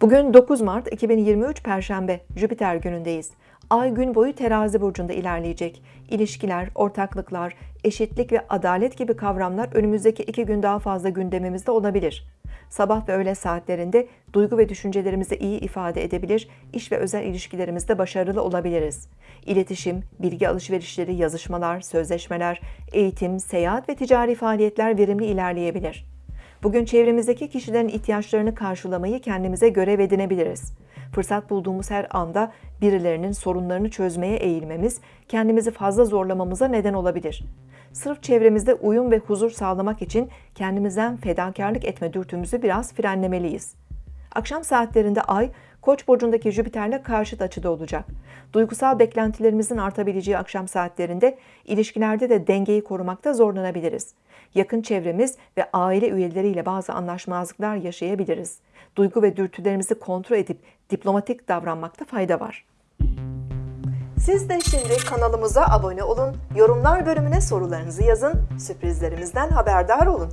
Bugün 9 Mart 2023 Perşembe, Jüpiter günündeyiz. Ay gün boyu terazi burcunda ilerleyecek. İlişkiler, ortaklıklar, eşitlik ve adalet gibi kavramlar önümüzdeki iki gün daha fazla gündemimizde olabilir. Sabah ve öğle saatlerinde duygu ve düşüncelerimizi iyi ifade edebilir, iş ve özel ilişkilerimizde başarılı olabiliriz. İletişim, bilgi alışverişleri, yazışmalar, sözleşmeler, eğitim, seyahat ve ticari faaliyetler verimli ilerleyebilir. Bugün çevremizdeki kişilerin ihtiyaçlarını karşılamayı kendimize görev edinebiliriz. Fırsat bulduğumuz her anda birilerinin sorunlarını çözmeye eğilmemiz, kendimizi fazla zorlamamıza neden olabilir. Sırf çevremizde uyum ve huzur sağlamak için kendimizden fedakarlık etme dürtümüzü biraz frenlemeliyiz. Akşam saatlerinde Ay, Koç burcundaki Jüpiter'le karşıt açıda olacak. Duygusal beklentilerimizin artabileceği akşam saatlerinde ilişkilerde de dengeyi korumakta zorlanabiliriz. Yakın çevremiz ve aile üyeleriyle bazı anlaşmazlıklar yaşayabiliriz. Duygu ve dürtülerimizi kontrol edip diplomatik davranmakta fayda var. Siz de şimdi kanalımıza abone olun, yorumlar bölümüne sorularınızı yazın, sürprizlerimizden haberdar olun.